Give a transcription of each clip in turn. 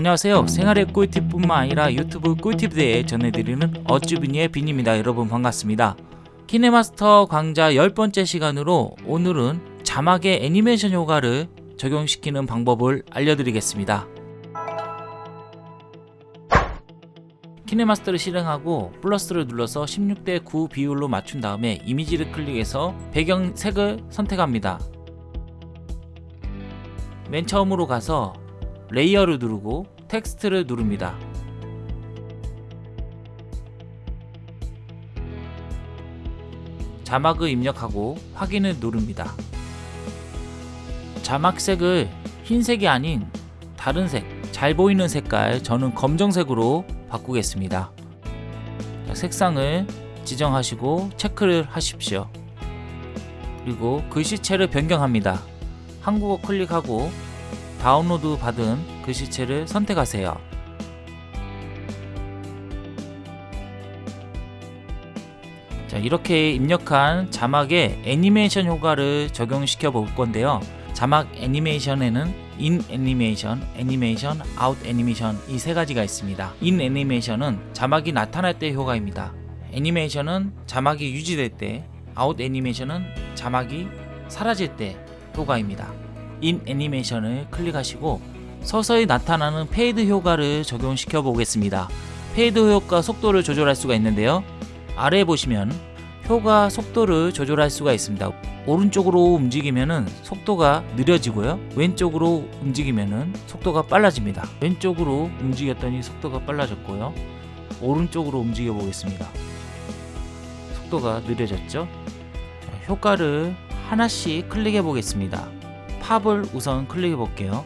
안녕하세요. 생활의 꿀팁뿐만 아니라 유튜브 꿀팁에 대해 전해드리는 어쭈비니의 빈입니다. 여러분 반갑습니다. 키네마스터 강좌 10번째 시간으로 오늘은 자막의 애니메이션 효과를 적용시키는 방법을 알려드리겠습니다. 키네마스터를 실행하고 플러스를 눌러서 16대 9 비율로 맞춘 다음에 이미지를 클릭해서 배경 색을 선택합니다. 맨 처음으로 가서 레이어를 누르고 텍스트를 누릅니다. 자막을 입력하고 확인을 누릅니다. 자막색을 흰색이 아닌 다른 색, 잘 보이는 색깔 저는 검정색으로 바꾸겠습니다. 자, 색상을 지정하시고 체크를 하십시오. 그리고 글씨체를 변경합니다. 한국어 클릭하고 다운로드 받은 글씨체를 선택하세요. 자, 이렇게 입력한 자막에 애니메이션 효과를 적용시켜 볼 건데요. 자막 애니메이션에는 in 애니메이션, 애니메이션, 아웃 애니메이션 이 세 가지가 있습니다. in 애니메이션은 자막이 나타날 때 효과입니다. 애니메이션은 자막이 유지될 때, 아웃 애니메이션은 자막이 사라질 때 효과입니다. in 애니메이션을 클릭하시고 서서히 나타나는 fade 효과를 적용시켜 보겠습니다. fade 효과 속도를 조절할 수가 있는데요. 아래에 보시면 효과 속도를 조절할 수가 있습니다. 오른쪽으로 움직이면 속도가 느려지고요. 왼쪽으로 움직이면 속도가 빨라집니다. 왼쪽으로 움직였더니 속도가 빨라졌고요. 오른쪽으로 움직여 보겠습니다. 속도가 느려졌죠? 자, 효과를 하나씩 클릭해 보겠습니다. 팝을 우선 클릭해 볼게요.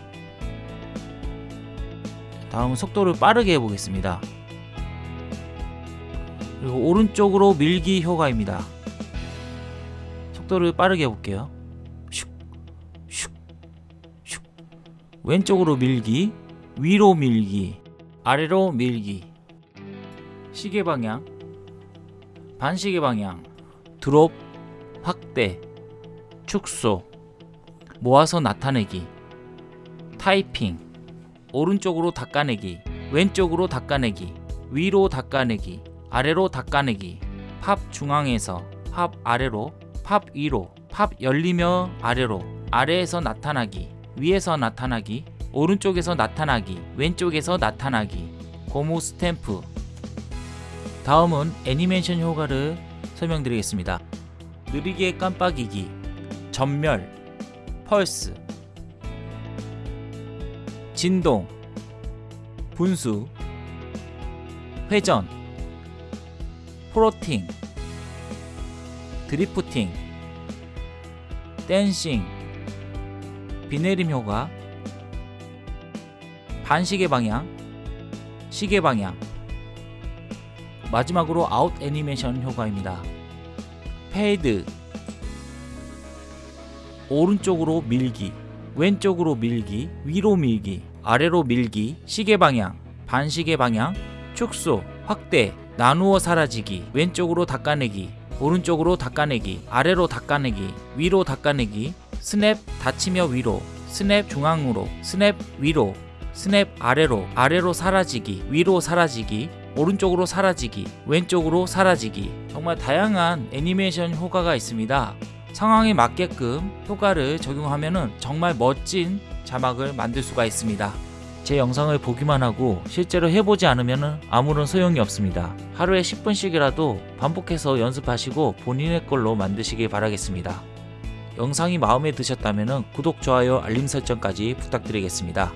다음 속도를 빠르게 해보겠습니다. 그리고 오른쪽으로 밀기 효과입니다. 속도를 빠르게 해볼게요. 왼쪽으로 밀기, 위로 밀기, 아래로 밀기. 시계 방향, 반시계 방향, 드롭, 확대, 축소, 모아서 나타내기, 타이핑, 오른쪽으로 닦아내기, 왼쪽으로 닦아내기, 위로 닦아내기, 아래로 닦아내기, 팝 중앙에서 팝 아래로, 팝 위로, 팝 열리며 아래로, 아래에서 나타나기, 위에서 나타나기, 오른쪽에서 나타나기, 왼쪽에서 나타나기, 고무 스탬프. 다음은 애니메이션 효과를 설명드리겠습니다. 느리게 깜빡이기, 전멸, 펄스, 진동, 분수, 회전, 프로팅, drifting, dancing, 비내림 효과, 반시계 방향, 시계 방향, 마지막으로 아웃 애니메이션 효과입니다. fade, 오른쪽으로 밀기, 왼쪽으로 밀기, 위로 밀기, 아래로 밀기, 시계 방향, 반시계 방향, 축소, 확대, 나누어 사라지기, 왼쪽으로 닦아내기, 오른쪽으로 닦아내기, 아래로 닦아내기, 위로 닦아내기, snap 닫히며 위로, snap 중앙으로, snap 위로, snap 아래로, 아래로 사라지기, 위로 사라지기, 오른쪽으로 사라지기, 왼쪽으로 사라지기 정말 다양한 애니메이션 효과가 있습니다. 상황에 맞게끔 효과를 적용하면 정말 멋진 자막을 만들 수가 있습니다. 제 영상을 보기만 하고 실제로 해보지 않으면 아무런 소용이 없습니다. 하루에 10분씩이라도 반복해서 연습하시고 본인의 걸로 만드시길 바라겠습니다. 영상이 마음에 드셨다면 구독, 좋아요, 알림 설정까지 부탁드리겠습니다.